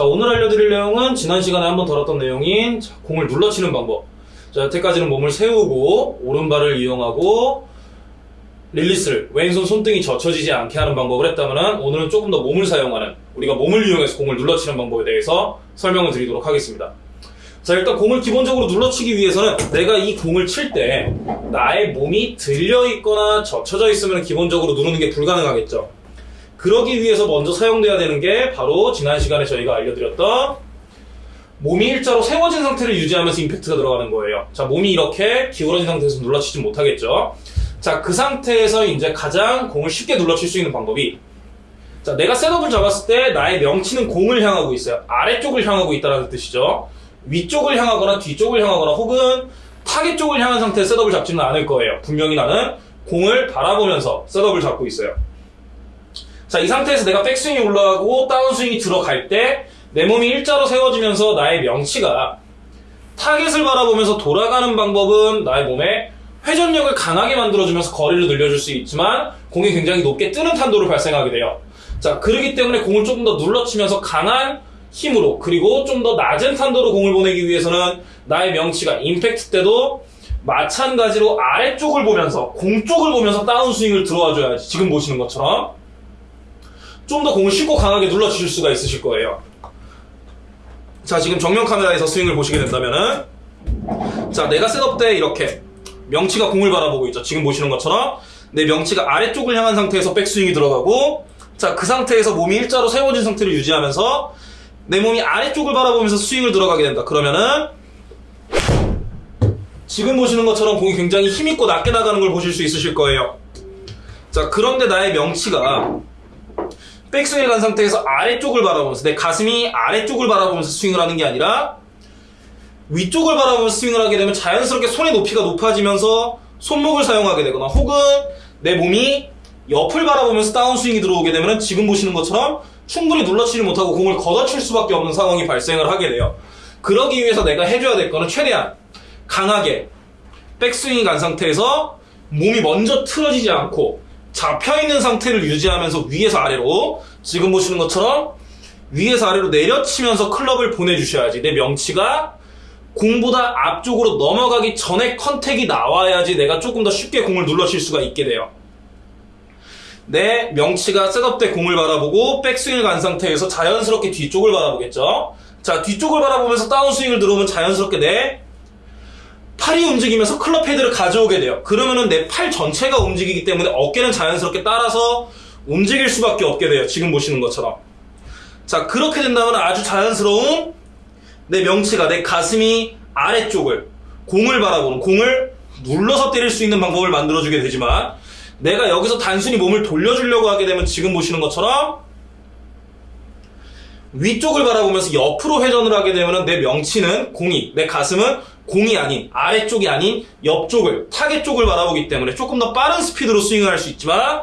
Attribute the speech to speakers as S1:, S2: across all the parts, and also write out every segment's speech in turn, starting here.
S1: 자, 오늘 알려드릴 내용은 지난 시간에 한번 다뤘던 내용인 자, 공을 눌러치는 방법. 자, 여태까지는 몸을 세우고 오른발을 이용하고 릴리스를 왼손 손등이 젖혀지지 않게 하는 방법을 했다면 오늘은 조금 더 몸을 사용하는 우리가 몸을 이용해서 공을 눌러치는 방법에 대해서 설명을 드리도록 하겠습니다. 자, 일단 공을 기본적으로 눌러치기 위해서는 내가 이 공을 칠 때 나의 몸이 들려 있거나 젖혀져 있으면 기본적으로 누르는 게 불가능하겠죠. 그러기 위해서 먼저 사용돼야 되는 게 바로 지난 시간에 저희가 알려드렸던 몸이 일자로 세워진 상태를 유지하면서 임팩트가 들어가는 거예요. 자, 몸이 이렇게 기울어진 상태에서 눌러치지 못하겠죠. 자, 그 상태에서 이제 가장 공을 쉽게 눌러칠 수 있는 방법이 자, 내가 setup을 잡았을 때 나의 명치는 공을 향하고 있어요. 아래쪽을 향하고 있다는 뜻이죠. 위쪽을 향하거나 뒤쪽을 향하거나 혹은 타겟 쪽을 향한 상태에 setup을 잡지는 않을 거예요. 분명히 나는 공을 바라보면서 setup을 잡고 있어요. 자, 이 상태에서 내가 백스윙이 올라가고 다운스윙이 들어갈 때 내 몸이 일자로 세워지면서 나의 명치가 타겟을 바라보면서 돌아가는 방법은 나의 몸에 회전력을 강하게 만들어주면서 거리를 늘려줄 수 있지만 공이 굉장히 높게 뜨는 탄도를 발생하게 돼요. 자, 그러기 때문에 공을 조금 더 눌러치면서 강한 힘으로 그리고 좀 더 낮은 탄도로 공을 보내기 위해서는 나의 명치가 임팩트 때도 마찬가지로 아래쪽을 보면서 공 쪽을 보면서 다운스윙을 들어와 줘야지 지금 보시는 것처럼 좀 더 공을 쉽고 강하게 눌러주실 수가 있으실 거예요. 자, 지금 정면 카메라에서 스윙을 보시게 된다면은 자, 내가 셋업 때 이렇게 명치가 공을 바라보고 있죠. 지금 보시는 것처럼 내 명치가 아래쪽을 향한 상태에서 백스윙이 들어가고 자, 그 상태에서 몸이 일자로 세워진 상태를 유지하면서 내 몸이 아래쪽을 바라보면서 스윙을 들어가게 된다. 그러면은 지금 보시는 것처럼 공이 굉장히 힘있고 낮게 나가는 걸 보실 수 있으실 거예요. 자, 그런데 나의 명치가 백스윙에 간 상태에서 아래쪽을 바라보면서 내 가슴이 아래쪽을 바라보면서 스윙을 하는 게 아니라 위쪽을 바라보면서 스윙을 하게 되면 자연스럽게 손의 높이가 높아지면서 손목을 사용하게 되거나 혹은 내 몸이 옆을 바라보면서 다운스윙이 들어오게 되면 지금 보시는 것처럼 충분히 눌러치지 못하고 공을 걷어칠 수밖에 없는 상황이 발생을 하게 돼요. 그러기 위해서 내가 해줘야 될 거는 최대한 강하게 백스윙이 간 상태에서 몸이 먼저 틀어지지 않고 잡혀있는 상태를 유지하면서 위에서 아래로 지금 보시는 것처럼 위에서 아래로 내려치면서 클럽을 보내주셔야지 내 명치가 공보다 앞쪽으로 넘어가기 전에 contact이 나와야지 내가 조금 더 쉽게 공을 눌러칠 수가 있게 돼요. 내 명치가 setup 때 공을 바라보고 백스윙을 간 상태에서 자연스럽게 뒤쪽을 바라보겠죠. 자, 뒤쪽을 바라보면서 다운스윙을 들어오면 자연스럽게 내 팔이 움직이면서 클럽 헤드를 가져오게 돼요. 그러면은 내 팔 전체가 움직이기 때문에 어깨는 자연스럽게 따라서 움직일 수밖에 없게 돼요. 지금 보시는 것처럼. 자, 그렇게 된다면 아주 자연스러운 내 명치가 내 가슴이 아래쪽을 공을 바라보는 공을 눌러서 때릴 수 있는 방법을 만들어주게 되지만 내가 여기서 단순히 몸을 돌려주려고 하게 되면 지금 보시는 것처럼 위쪽을 바라보면서 옆으로 회전을 하게 되면 내 명치는 공이, 내 가슴은 공이 아닌, 아래쪽이 아닌 옆쪽을, 타겟 쪽을 바라보기 때문에 조금 더 빠른 스피드로 스윙을 할 수 있지만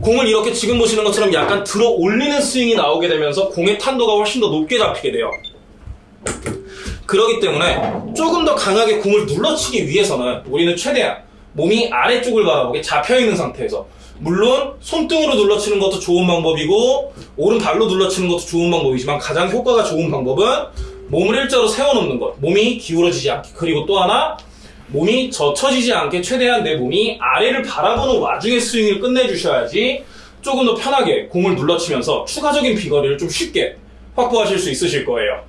S1: 공을 이렇게 지금 보시는 것처럼 약간 들어 올리는 스윙이 나오게 되면서 공의 탄도가 훨씬 더 높게 잡히게 돼요. 그렇기 때문에 조금 더 강하게 공을 눌러치기 위해서는 우리는 최대한 몸이 아래쪽을 바라보게 잡혀있는 상태에서 물론 손등으로 눌러치는 것도 좋은 방법이고 오른발로 눌러치는 것도 좋은 방법이지만 가장 효과가 좋은 방법은 몸을 일자로 세워놓는 것. 몸이 기울어지지 않게. 그리고 또 하나 몸이 젖혀지지 않게 최대한 내 몸이 아래를 바라보는 와중에 스윙을 끝내주셔야지 조금 더 편하게 공을 눌러치면서 추가적인 비거리를 좀 쉽게 확보하실 수 있으실 거예요